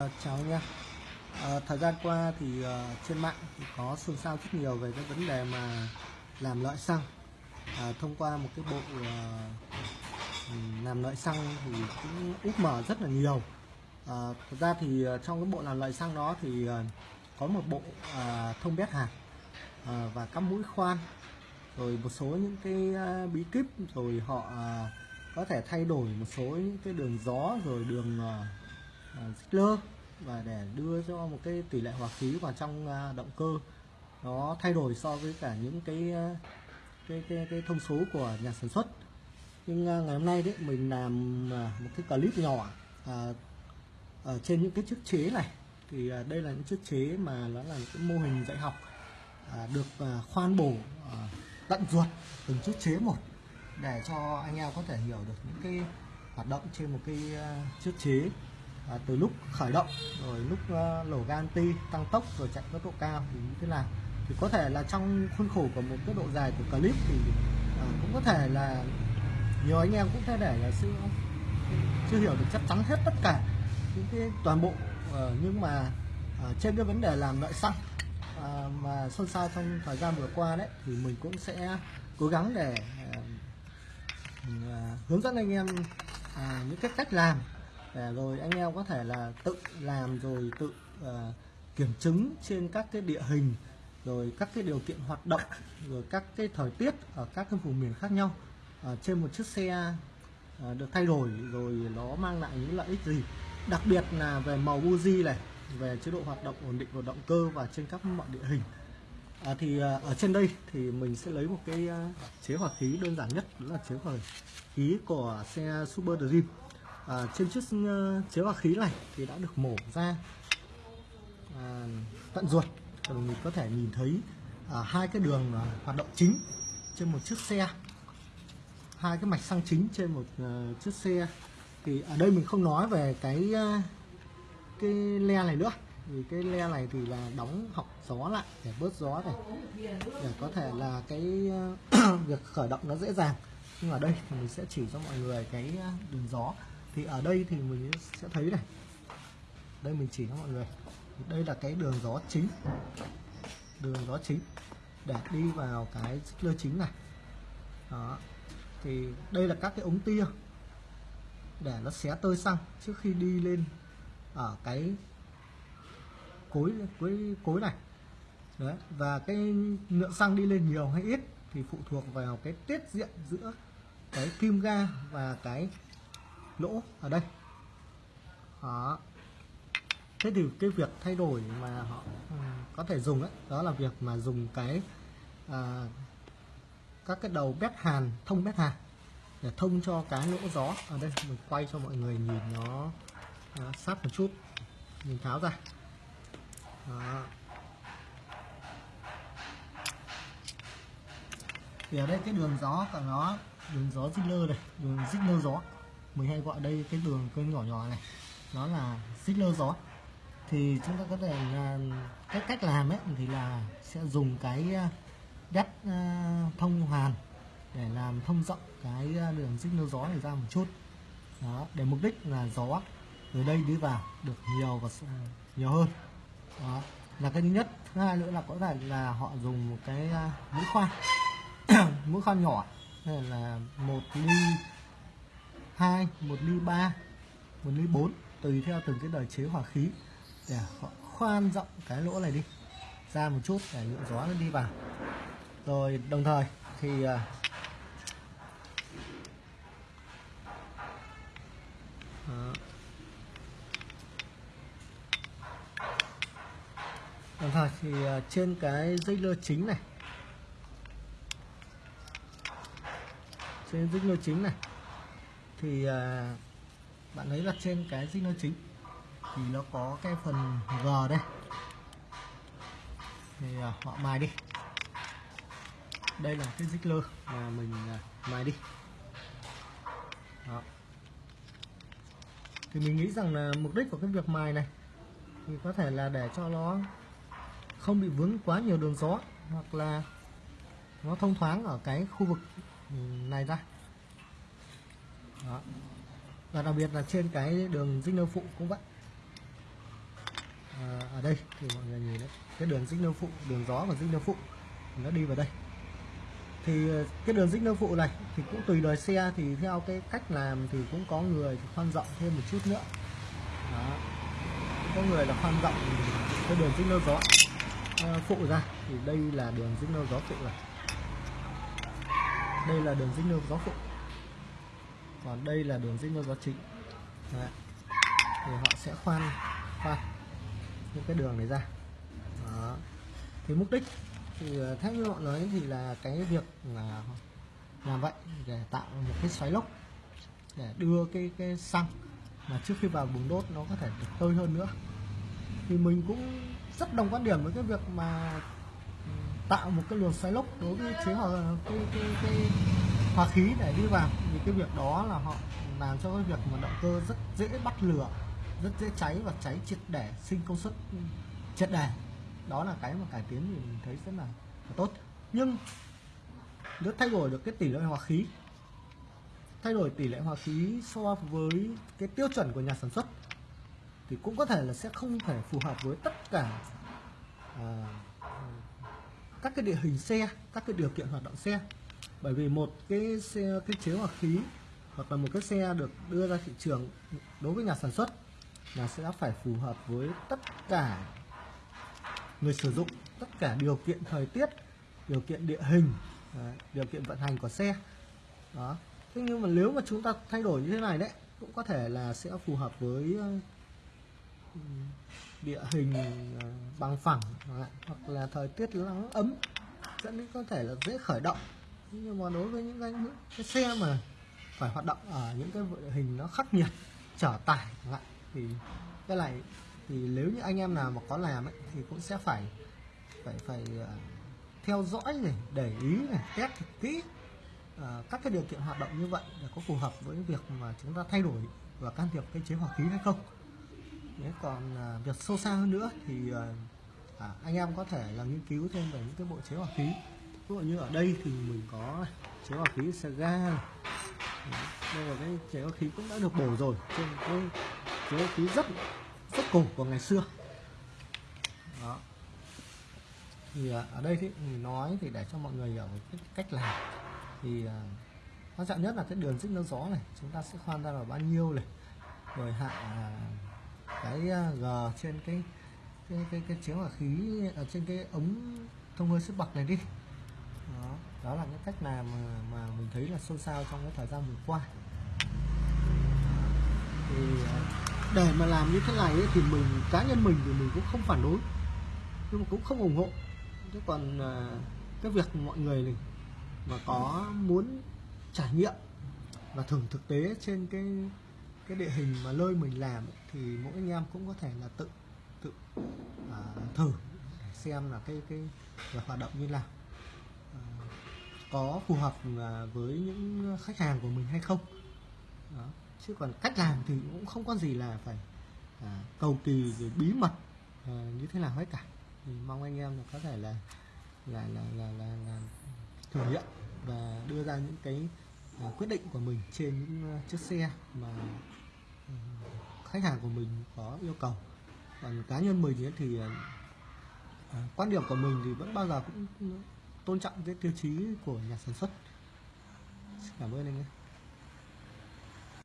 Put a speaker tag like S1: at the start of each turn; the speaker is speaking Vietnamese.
S1: Ờ, chào anh em. À, ờ, thời gian qua thì uh, trên mạng thì có xôn xao rất nhiều về cái vấn đề mà làm lợi xăng. À, thông qua một cái bộ uh, làm lợi xăng thì cũng úp mở rất là nhiều. À, thật ra thì trong cái bộ làm lợi xăng đó thì uh, có một bộ uh, thông bét hạt uh, và cắm mũi khoan rồi một số những cái uh, bí kíp rồi họ uh, có thể thay đổi một số những cái đường gió rồi đường uh, Ờ, Ziegler và để đưa cho một cái tỷ lệ hòa khí vào trong à, động cơ. Nó thay đổi so với cả những cái à, cái cái, cái thông số của nhà sản xuất. Nhưng à, ngày hôm nay đấy mình làm một cái clip nhỏ à, ở trên những cái chiếc chế này. Thì đây là những chiếc chế mà nó là cái mô hình dạy học à, được à, khoan bổ à, tận ruột từng chiếc chế một để cho anh em có thể hiểu được những cái hoạt động trên một cái chiếc chế à, từ lúc khởi động rồi lúc à, lổ ga anti tăng tốc rồi chạy tốc độ cao thì như thế nào? Thì có thể là trong khuôn khổ của một cái độ dài của clip thì à, cũng có thể là nhiều anh em cũng có thể là chưa chưa hiểu được chắc chắn hết tất cả những cái toàn bộ à, nhưng mà à, trên cái vấn đề làm lợi xăng à, mà xôn xao trong thời gian vừa qua đấy thì mình cũng sẽ cố gắng để à, à, hướng dẫn anh em à, những cái cách làm để rồi anh em có thể là tự làm rồi tự à, kiểm chứng trên các cái địa hình rồi các cái điều kiện hoạt động rồi các cái thời tiết ở các cái vùng miền khác nhau à, trên một chiếc xe à, được thay đổi rồi nó mang lại những lợi ích gì. Đặc biệt là về màu buji này về chế độ hoạt động ổn định của động cơ và trên các mọi địa hình. À, thì à, ở trên đây thì mình sẽ lấy một cái à, chế hỏa khí đơn giản nhất đó là chế hỏa khí của xe Super Dream à, trên chiếc ờ, chế hỏa khí này thì đã được mổ ra à, tận ruột. Rồi mình có thể nhìn thấy à, hai cái đường à, hoạt động chính trên một chiếc xe. Hai cái mạch xăng chính trên một à, chiếc xe. Thì ở đây mình không nói về cái à, cái le này nữa. Vì cái le này thì là đóng học gió lại để bớt gió này. Để có thể là cái việc khởi động nó dễ dàng. Nhưng ở đây thì mình sẽ chỉ cho mọi người cái đường gió thì ở đây thì mình sẽ thấy này. Đây mình chỉ cho mọi người. Đây là cái đường gió chính. Đường gió chính để đi vào cái lơ chính này. Đó. Thì đây là các cái ống tia để nó xé tơi xăng trước khi đi lên ở cái cối cối cối này. Đấy. Và cái lượng xăng đi lên nhiều hay ít thì phụ thuộc vào cái tiết diện giữa cái kim ga và cái lỗ ở đây. Đó. Thế thì cái việc thay đổi mà họ ừ, có thể dùng ấy, đó là việc mà dùng cái à, các cái đầu bét hàn thông bét hàn để thông cho cái lỗ gió ở đây. Mình quay cho mọi người nhìn nó à, sát một chút. Mình tháo ra. Đó. thì ở đây cái đường gió của nó đường gió Ziegler này đường Ziegler gió mình hay gọi đây cái đường cơn nhỏ nhỏ này, nó là xích lơ gió thì chúng ta có thể là cái cách làm ấy, thì là sẽ dùng cái ờ, đắt ờ, thông hoàn để làm thông rộng cái ờ, đường xích lơ gió này ra một chút. Đó, để mục đích là gió từ đây đi vào được nhiều và nhiều hơn. Đó, là cái thứ nhất. Thứ hai nữa là có thể là họ dùng một cái mũi khoan. Mũi khoan nhỏ, hay là một ly hai, một ly ba, một ly bốn, tùy theo từng cái đời chế hỏa khí để họ khoan rộng cái lỗ này đi, ra một chút để lượng gió nó đi vào rồi, đồng thời thì Đó. Đồng thời thì à, trên cái dây lơ chính này, trên dây lơ chính này thì à, bạn lấy đặt trên cái dây chính thì nó có cái phần G đây. Thì à, họ mài đi. Đây là cái dích lơ mà mình à, mài đi. Đó. Thì mình nghĩ rằng là mục đích của cái việc mài này thì có thể là để cho nó không bị vướng quá nhiều đường gió hoặc là nó thông thoáng ở cái khu vực này ra đó. và đặc biệt là trên cái đường dinh nơ phụ, cũng vậy. À, ở đây thì mọi người nhìn đấy, cái đường signal phụ, đường gió và signal phụ, nó đi vào đây. Thì ờ, cái đường signal phụ này thì cũng tùy đời xe, thì theo cái cách làm thì cũng có người khoan rộng thêm một chút nữa. Đó. có người là khoan rộng cái đường signal gió. Ờ, phụ ra, thì đây là đường signal gió phụ này đây là đường signal gió phụ còn đây là đường dây signal gió chính Đấy. thì họ sẽ khoan khoan những cái đường này ra đó. thì mục đích thì ờ, theo như họ nói thì là cái việc là làm vậy để tạo một cái xoáy lốc để đưa cái cái xăng mà trước khi vào bùng đốt nó có thể được tơi hơn nữa thì mình cũng rất đồng quan điểm với cái việc mà ừ, tạo một cái luồng xoáy lốc đối với chế hòa cái, cái, cái hòa khí để đi vào. Vì cái việc đó là họ làm cho cái việc mà động cơ rất dễ bắt lửa rất dễ cháy và cháy triệt để sinh công suất triệt để. Đó là cái mà cải tiến thì mình thấy rất là, là tốt. Nhưng nếu thay đổi được cái tỷ lệ hòa khí thay đổi tỷ lệ hòa khí so với cái tiêu chuẩn của nhà sản xuất thì cũng có thể là sẽ không thể phù hợp với tất cả à, các cái địa hình xe các cái điều kiện hoạt động xe bởi vì một cái xe, cái chế hòa khí hoặc là một cái xe được đưa ra thị trường đối với nhà sản xuất là sẽ phải phù hợp với tất cả người sử dụng, tất cả điều kiện thời tiết, điều kiện địa hình điều kiện vận hành của xe. Đó. Thế nhưng mà nếu mà chúng ta thay đổi như thế này đấy, cũng có thể là sẽ phù hợp với ờ, địa hình ờ, bằng phẳng, hoặc là thời tiết nắng ấm, dẫn đến có thể là dễ khởi động nhưng mà đối với những cái, những cái xe mà phải hoạt động ở những cái địa hình nó khắc nghiệt trở tải lại thì cái này thì nếu như anh em nào mà có làm ấy, thì cũng sẽ phải phải phải uh, theo dõi này để ý này test thật kỹ uh, các cái điều kiện hoạt động như vậy để có phù hợp với việc mà chúng ta thay đổi và can thiệp cái chế hòa khí hay không. Đấy, còn uh, việc sâu xa hơn nữa thì uh, à, anh em có thể là nghiên cứu thêm về những cái bộ chế hòa khí ví dụ như ở đây thì mình có chế hòa khí xe ga đây là cái chế hòa khí cũng đã được bổ rồi trên cái chế hòa khí rất rất cổ của ngày xưa. Đó. Thì à, ở đây thì mình nói thì để cho mọi người hiểu cái cách làm. Thì à, quan trọng nhất là cái đường dích nâng gió này chúng ta sẽ khoan ra là bao nhiêu này. Rồi hạ à, cái g trên cái cái cái, cái chiếu hỏa khí ở trên cái ống thông hơi sức bậc này đi đó, là những cách làm mà, mà mình thấy là xôn xao trong cái thời gian vừa qua. Thì à, để mà làm như thế này ấy, thì mình cá nhân mình thì mình cũng không phản đối nhưng mà cũng không ủng hộ. Chứ còn à, cái việc mọi người này mà có muốn trải nghiệm và thử thực tế trên cái cái địa hình mà nơi mình làm ấy, thì mỗi anh em cũng có thể là tự tự à, thử để xem là cái cái hoạt động như nào có phù hợp à, với những khách hàng của mình hay không? Đó. chứ còn cách làm thì cũng không có gì là phải à, cầu kỳ rồi bí mật à, như thế nào hết cả. Thì mong anh em là có thể là là là là là, là thử nghiệm và đưa ra những cái à, quyết định của mình trên những uh, chiếc xe mà uh, khách hàng của mình có yêu cầu. Còn cá nhân mình thì uh, quan điểm của mình thì vẫn bao giờ cũng tôn trọng cái tiêu chí của nhà sản xuất. Cảm ơn anh nhé.